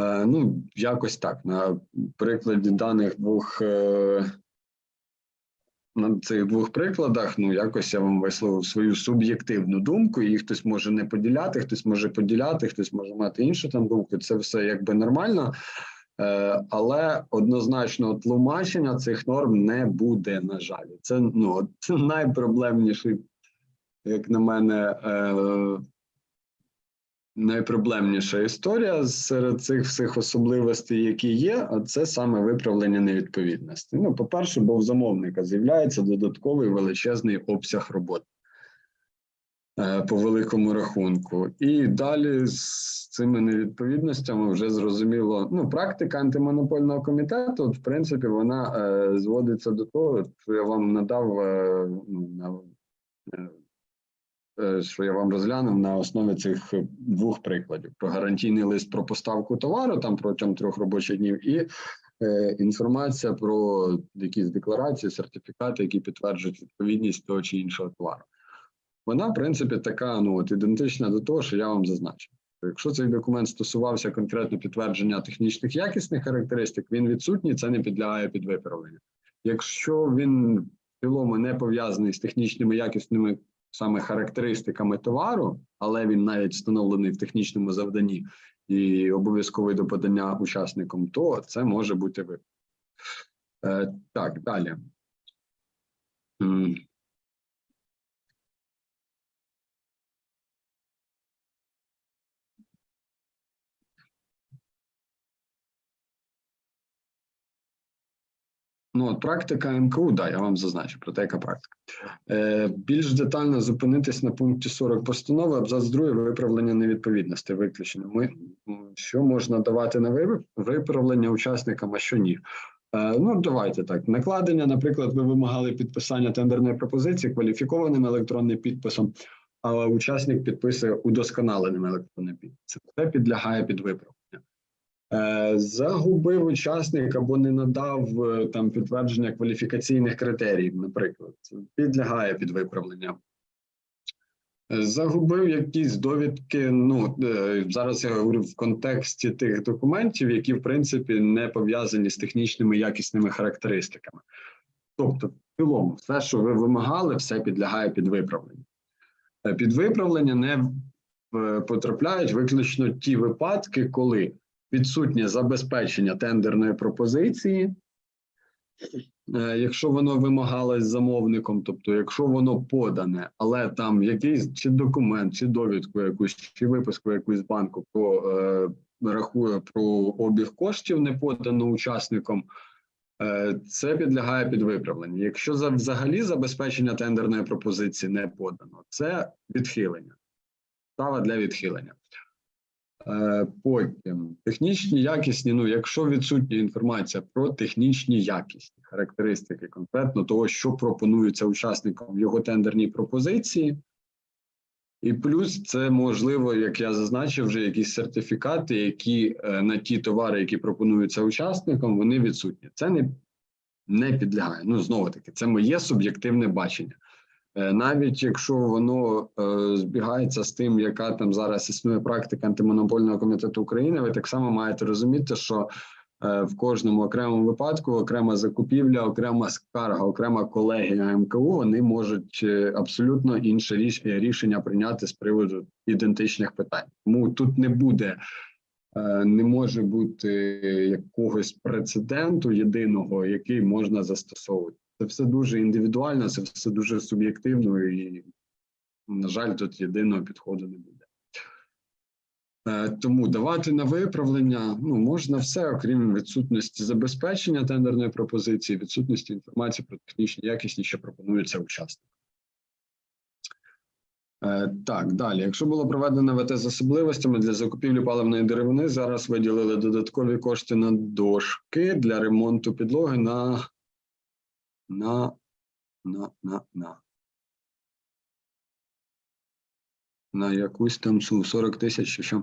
S1: Е, Ну, якось так. На прикладі даних двох е, на цих двох прикладах, ну якось я вам висловив свою суб'єктивну думку. Її хтось може не поділяти, хтось може поділяти, хтось може мати іншу там думку. Це все якби нормально. Е, але однозначно тлумачення цих норм не буде. На жаль, це ну це найпроблемніший, як на мене, е, найпроблемніша історія серед цих всіх особливостей, які є, це саме виправлення невідповідності. Ну, по-перше, бо в замовника з'являється додатковий величезний обсяг роботи е, по великому рахунку. І далі з цими невідповідностями вже зрозуміло. Ну, практика антимонопольного комітету, в принципі, вона е, зводиться до того, що я вам надав е, ну, на, е, що я вам розглянув на основі цих е, двох прикладів: про гарантійний лист про поставку товару там протягом трьох робочих днів, і е, інформація про якісь декларації, сертифікати, які підтверджують відповідність того чи іншого товару. Вона, в принципі, така ну от ідентична до того, що я вам зазначив. Якщо цей документ стосувався конкретно підтвердження технічних якісних характеристик, він відсутній, це не підлягає під виправленню. Якщо він в цілому не пов'язаний з технічними якісними саме характеристиками товару, але він навіть встановлений в технічному завданні і обов'язковий до подання учасникам, то це може бути ви. Е, так, далі. Ну, от практика МКУ, да, я вам зазначу про те, яка практика. Е, більш детально зупинитись на пункті 40 постанови, абзац 2 виправлення невідповідності виключено. Ми, що можна давати на виправлення учасникам, а що ні. Е, ну, давайте так. Накладення, наприклад, ви вимагали підписання тендерної пропозиції кваліфікованим електронним підписом, а учасник підписує удосконаленим електронним підписом. Це підлягає під виправлення. Е, Загубив учасник або не надав е, там підтвердження кваліфікаційних критеріїв, наприклад, підлягає під виправлення. Е, Загубив якісь довідки. Ну зараз я говорю в контексті тих документів, які в принципі не пов'язані з технічними якісними характеристиками. Тобто, в цілому, все, що ви вимагали, все підлягає під виправлення. Під виправлення не потрапляють виключно ті випадки, коли відсутнє забезпечення тендерної пропозиції, Е, якщо воно вимагалось замовником, тобто якщо воно подане, але там якийсь чи документ, чи довідку якусь, чи виписку якусь банку про е, рахує про обіг коштів не подано учасником, е, це підлягає під виправлення. Якщо за взагалі забезпечення тендерної пропозиції не подано, це відхилення. Става для відхилення. Е, Потім технічні якісні. Ну, якщо відсутня інформація про технічні якісні характеристики, конкретно того, що пропонується учасникам в його тендерній пропозиції, і плюс це можливо, як я зазначив, вже якісь сертифікати, які е, на ті товари, які пропонуються учасникам, вони відсутні. Це не, не підлягає. Ну знову таки, це моє суб'єктивне бачення. Е, Навіть якщо воно е, збігається з тим, яка там зараз існує практика антимонопольного комітету України, ви так само маєте розуміти, що е, в кожному окремому випадку окрема закупівля, окрема скарга, окрема колегія МКУ вони можуть абсолютно інше ріш- рішення прийняти з приводу ідентичних питань. Тому тут не буде. Не може бути якогось прецеденту єдиного, який можна застосовувати. Це все дуже індивідуально, це все дуже суб'єктивно, і, на жаль, тут єдиного підходу не буде. Е, Тому давати на виправлення ну, можна все, окрім відсутності забезпечення тендерної пропозиції, відсутності інформації про технічні якісні, що пропонуються учасникам. Е, Так, далі. Якщо було проведено ВТ з особливостями для закупівлі паливної деревини, зараз виділили додаткові кошти на дошки для ремонту підлоги на на, на, на, на. На якусь там суму 40 тисяч, чи що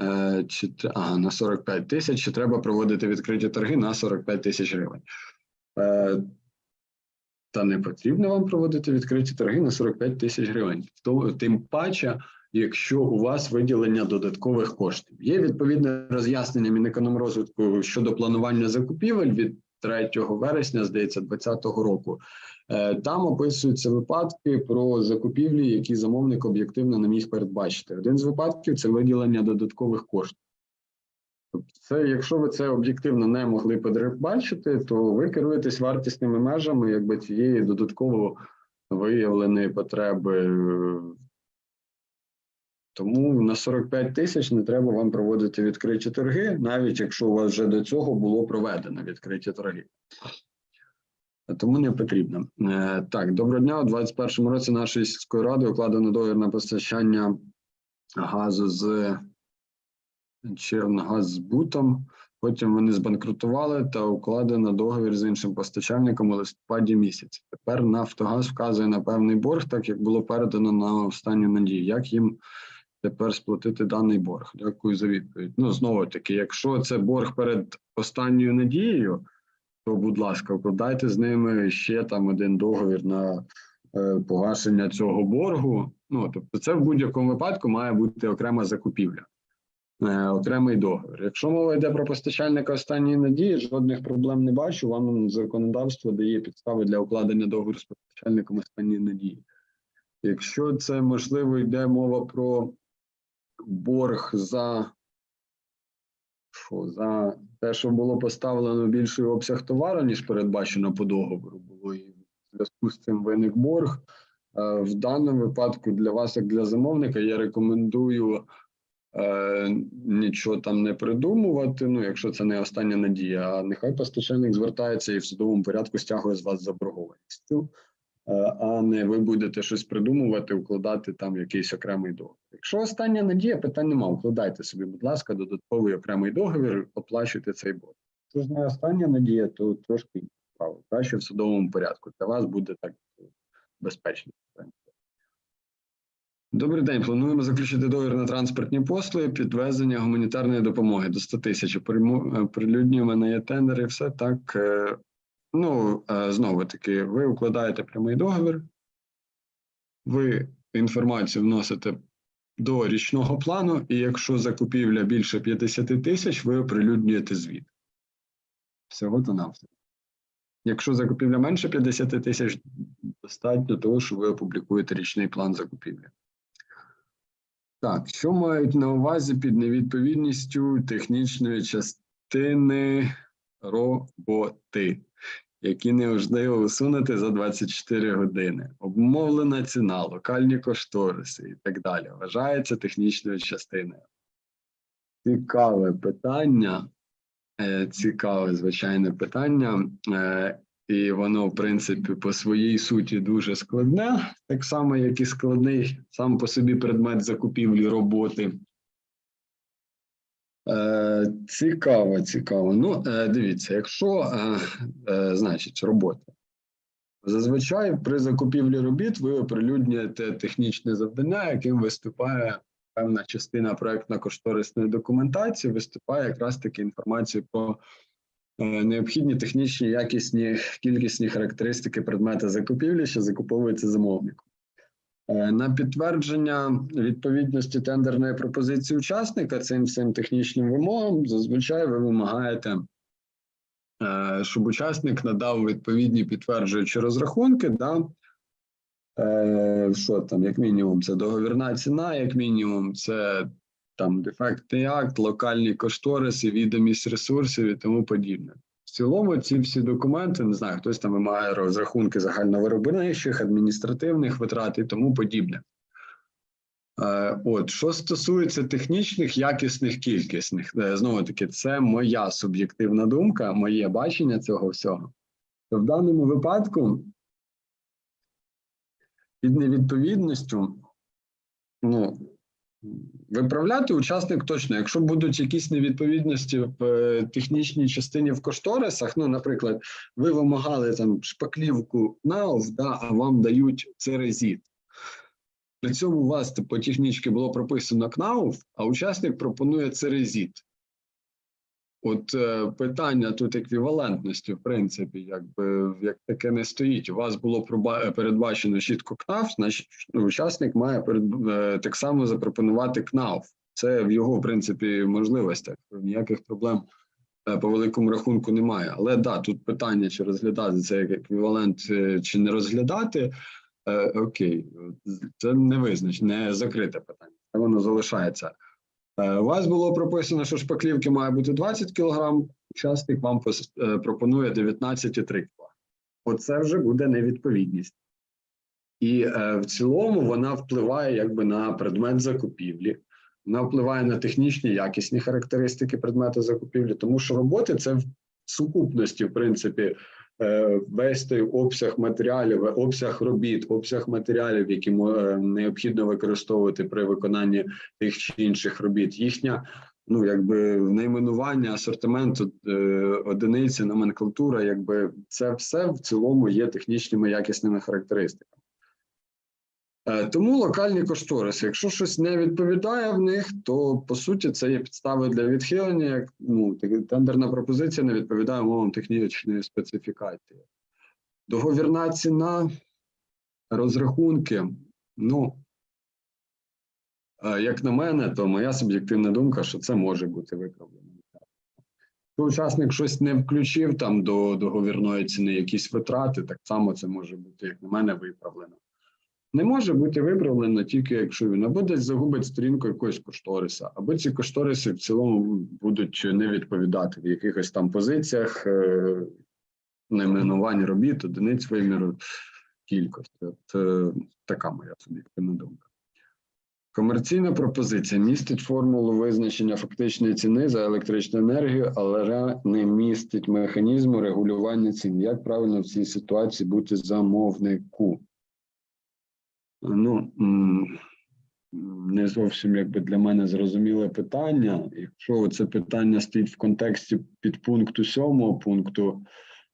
S1: е, чи ага, на 45 тисяч, чи треба проводити відкриті торги на 45 тисяч гривень. Е, та не потрібно вам проводити відкриті торги на 45 тисяч гривень. Тим паче, якщо у вас виділення додаткових коштів. Є відповідне роз'яснення Мінекономрозвитку щодо планування закупівель від 3 вересня, здається, 2020 року. Е, Там описуються випадки про закупівлі, які замовник об'єктивно не міг передбачити. Один з випадків це виділення додаткових коштів. Це, якщо ви це об'єктивно не могли передбачити, то ви керуєтесь вартісними межами якби цієї додатково виявленої потреби. Тому на 45 тисяч не треба вам проводити відкриті торги, навіть якщо у вас вже до цього було проведено відкриті торги. Тому не потрібно. Е, Так, доброго дня. У 2021 році нашої сільської ради укладено договір на постачання газу з Чернгазбутом. Потім вони збанкрутували та укладено договір з іншим постачальником у листопаді місяці. Тепер Нафтогаз вказує на певний борг, так як було передано на останню надію. Як їм тепер сплатити даний борг? Дякую за відповідь. Ну знову таки, якщо це борг перед останньою надією, то будь ласка, укладайте з ними ще там один договір на е, погашення цього боргу. Ну тобто, це в будь-якому випадку має бути окрема закупівля. Е, окремий договір. Якщо мова йде про постачальника останньої надії, жодних проблем не бачу. Вам законодавство дає підстави для укладення договору з постачальником останньої надії. Якщо це можливо йде мова про борг за, що, за те, що було поставлено більший обсяг товару, ніж передбачено по договору, було і в зв'язку з цим виник борг. Е, В даному випадку для вас, як для замовника, я рекомендую е, нічого там не придумувати. Ну, якщо це не остання надія, а нехай постачальник звертається і в судовому порядку стягує з вас заборгованістю, е, а не ви будете щось придумувати, укладати там якийсь окремий договір. Якщо остання надія, питань нема, укладайте собі, будь ласка, додатковий окремий договір, оплачуйте цей борг. Якщо ж не остання надія, то трошки справа. Краще в судовому порядку. Для вас буде так безпечно. Добрий день. Плануємо заключити договір на транспортні послуги, підвезення гуманітарної допомоги до 100 тисяч. Е, Прилюднюємо на є тендер і все так. Ну, е, знову таки, ви укладаєте прямий договір, ви інформацію вносите до річного плану, і якщо закупівля більше 50 тисяч, ви оприлюднюєте звіт. Всього то навсього. Якщо закупівля менше 50 тисяч, достатньо того, що ви опублікуєте річний план закупівлі. Так, що мають на увазі під невідповідністю технічної частини роботи, які неможливо усунути за 24 години? Обмовлена ціна, локальні кошториси і так далі. Вважається технічною частиною. Цікаве питання. Е, Цікаве, звичайне питання. Е, І воно, в принципі, по своїй суті дуже складне, так само, як і складний сам по собі предмет закупівлі роботи. Е, цікаво, цікаво. Ну, е, дивіться, якщо, е, значить, робота. Зазвичай при закупівлі робіт ви оприлюднюєте технічне завдання, яким виступає певна частина проектно-кошторисної документації, виступає якраз таки інформація про необхідні технічні, якісні, кількісні характеристики предмета закупівлі, що закуповується замовником. Е, На підтвердження відповідності тендерної пропозиції учасника цим всім технічним вимогам зазвичай ви вимагаєте, е, щоб учасник надав відповідні підтверджуючі розрахунки. Да? Е, Що там, як мінімум, це договірна ціна, як мінімум, це там дефектний акт, локальні кошториси, відомість ресурсів і тому подібне. В цілому ці всі документи, не знаю, хтось там вимагає розрахунки загальновиробничих, адміністративних витрат і тому подібне. Е, От, що стосується технічних, якісних, кількісних, е, знову таки, це моя суб'єктивна думка, моє бачення цього всього. То в даному випадку під невідповідністю, ну, виправляти учасник точно. Якщо будуть якісь невідповідності в е, технічній частині в кошторисах, ну, наприклад, ви вимагали там шпаклівку НАОВ, да, а вам дають церезіт. При цьому у вас по технічці було прописано КНАУФ, а учасник пропонує церезіт. От е, питання тут еквівалентності, в принципі, якби як таке не стоїть. У вас було передбачено чітко КНАФ, значить ну, учасник має перед, е, так само запропонувати КНАФ. Це в його, в принципі, можливостях. Ніяких проблем е, по великому рахунку немає. Але да, тут питання, чи розглядати це як еквівалент, чи не розглядати. Окей, це не визнач, не закрите питання. Воно залишається. Е, У вас було прописано, що шпаклівки має бути 20 кг, учасник вам е, пропонує 19,3 кг. Оце вже буде невідповідність. І е, в цілому вона впливає якби на предмет закупівлі, вона впливає на технічні якісні характеристики предмету закупівлі, тому що роботи це в сукупності, в принципі, е, весь той обсяг матеріалів, обсяг робіт, обсяг матеріалів, які е, необхідно використовувати при виконанні тих чи інших робіт. Їхня ну, якби найменування, асортименту, е, одиниці, номенклатура, якби це все в цілому є технічними якісними характеристиками. Е, Тому локальні кошториси, якщо щось не відповідає в них, то по суті це є підстави для відхилення. Як ну тендерна пропозиція не відповідає умовам технічної специфікації. Договірна ціна, розрахунки. Ну е, як на мене, то моя суб'єктивна думка, що це може бути виправлено. Якщо учасник щось не включив там до договірної ціни, якісь витрати, так само це може бути, як на мене, виправлено. Не може бути виправлено тільки якщо він або десь загубить сторінку якогось кошториса, або ці кошториси в цілому будуть не відповідати в якихось там позиціях е, найменувань робіт, одиниць виміру кількості. От е, така моя суб'єктивна думка. Комерційна пропозиція містить формулу визначення фактичної ціни за електричну енергію, але не містить механізму регулювання цін. Як правильно в цій ситуації бути замовнику? Ну не зовсім якби для мене зрозуміле питання. Якщо це питання стоїть в контексті підпункту 7 пункту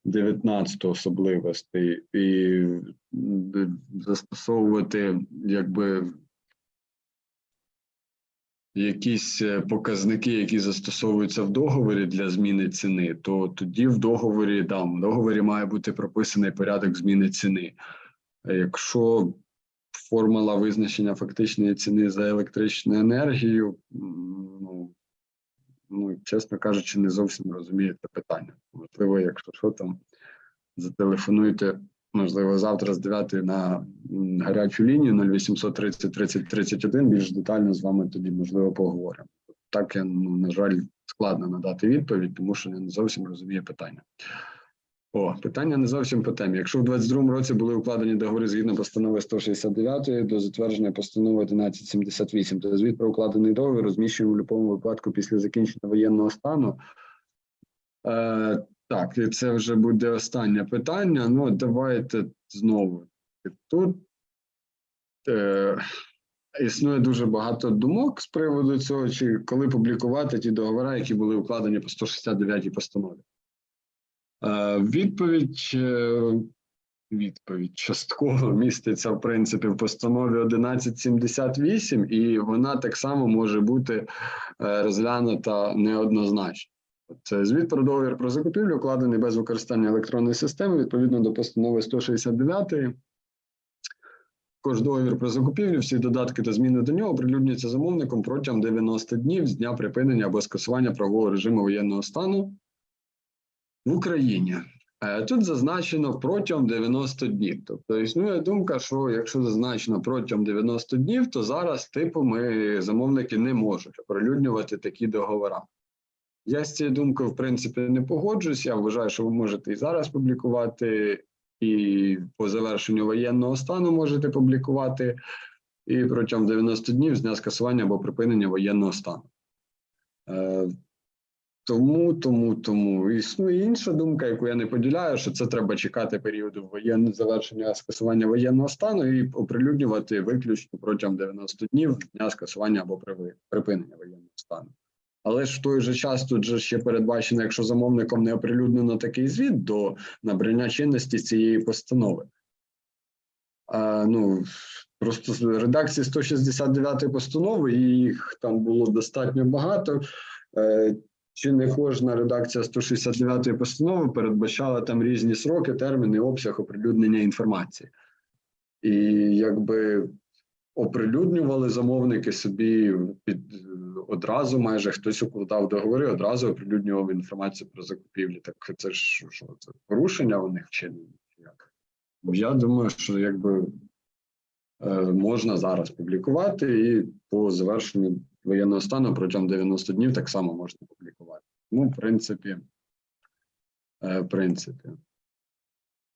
S1: 19 особливостей, і застосовувати якби якісь е, показники, які застосовуються в договорі для зміни ціни, то тоді в договорі там в договорі має бути прописаний порядок зміни ціни. Якщо формула визначення фактичної ціни за електричну енергію, ну, ну чесно кажучи, не зовсім розумію це питання. Можливо, якщо що там зателефонуйте, можливо, завтра з 9 на гарячу лінію 0800 30 30 31, більш детально з вами тоді, можливо, поговоримо. Так я, ну, на жаль, складно надати відповідь, тому що я не зовсім розумію питання. О, питання не зовсім по темі. Якщо в 22-му році були укладені договори згідно постанови 169 до затвердження постанови 1178, то звіт про укладений договір розміщуємо в будь-якому випадку після закінчення воєнного стану. Е, так, і це вже буде останнє питання. Ну, давайте знову. Тут е, існує дуже багато думок з приводу цього, чи коли публікувати ті договори, які були укладені по 169 постанові. Е, Відповідь, е, відповідь частково міститься в принципі в постанові 1178, і вона так само може бути е, розглянута неоднозначно. Це звіт про договір про закупівлю, укладений без використання електронної системи відповідно до постанови 169. Також договір про закупівлю, всі додатки та зміни до нього оприлюднюються замовником протягом 90 днів з дня припинення або скасування правового режиму воєнного стану в Україні. Е, Тут зазначено протягом 90 днів. Тобто існує думка, що якщо зазначено протягом 90 днів, то зараз, типу, ми замовники не можуть оприлюднювати такі договори. Я з цією думкою, в принципі, не погоджуюсь. Я вважаю, що ви можете і зараз публікувати, і по завершенню воєнного стану можете публікувати, і протягом 90 днів з дня скасування або припинення воєнного стану. Е, тому, тому, тому існує інша думка, яку я не поділяю, що це треба чекати періоду воєнного завершення скасування воєнного стану і оприлюднювати виключно протягом 90 днів дня скасування або припинення воєнного стану. Але ж в той же час тут же ще передбачено, якщо замовником не оприлюднено такий звіт до набрання чинності цієї постанови. А, ну, просто редакції 169 постанови, їх там було достатньо багато. Чи не кожна редакція 169 постанови передбачала там різні сроки, терміни, обсяг оприлюднення інформації. І якби оприлюднювали замовники собі під одразу, майже хтось укладав договори, одразу оприлюднював інформацію про закупівлі. Так це ж що це порушення у них чи як? Я думаю, що якби е, можна зараз публікувати, і по завершенню воєнного стану протягом 90 днів так само можна публікувати. Ну, в принципі, е, в принципі,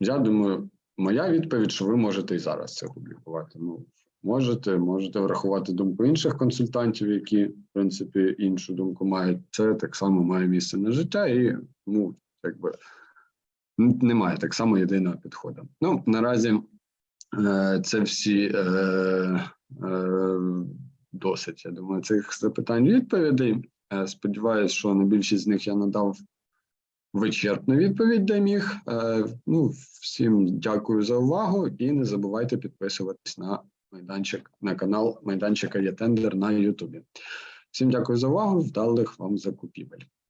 S1: я думаю, моя відповідь, що ви можете і зараз це публікувати. Ну, можете, можете врахувати думку інших консультантів, які, в принципі, іншу думку мають. Це так само має місце на життя, і ну, якби немає так само єдиного підходу. Ну, наразі е, це всі е, досить, я думаю, цих запитань відповідей. Е, Сподіваюсь, що на більшість з них я надав вичерпну відповідь, де міг. Ну, всім дякую за увагу і не забувайте підписуватись на майданчик на канал майданчика є тендер на Ютубі. Всім дякую за увагу. Вдалих вам закупівель.